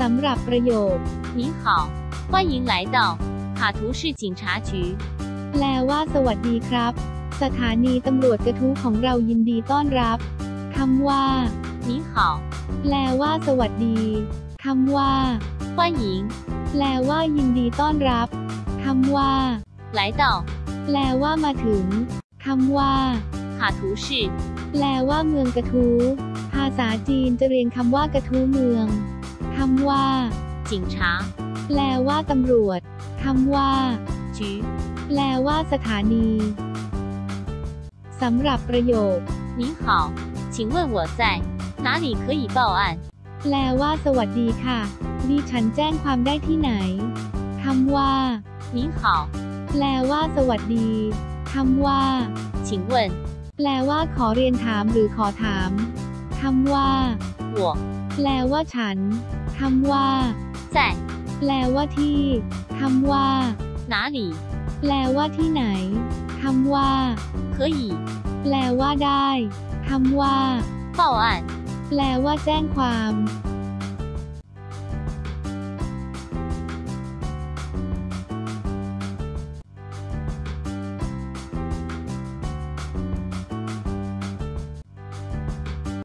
สำหรับประโยค 您好，欢迎来到卡图市警察局。 แปลว่า สวัสดีครับ สถานีตำรวจกระทู้ของเรายินดีต้อนรับคำว่า 您好， แปลว่า สวัสดีคำว่า 欢迎 แปลว่า ยินดีต้อนรับคำว่า 来到 แปลว่ามาถึงคำว่า 卡图市 แปลว่าเมืองกระทู้ภาษาจีนจะเรียนคำว่ากระทู้เมือง คำว่า 警察 แปลว่าตำรวจคำว่า 局。 แปลว่าสถานีสำหรับประโยค 您好，请问我在哪里可以报案？ แปลว่า สวัสดีค่ะ ดิฉันแจ้งความได้ที่ไหนคำว่า 您好， แปลว่า สวัสดีคำว่า 请问 แปลว่า ขอเรียนถามหรือขอถามคำว่า 我 แปลว่าฉันคำว่า 在 แปลว่าที่คำว่า 哪里？ แปลว่าที่ไหนคำว่า 可以 แปลว่าได้คำว่า 报案？ แปลว่าแจ้งความ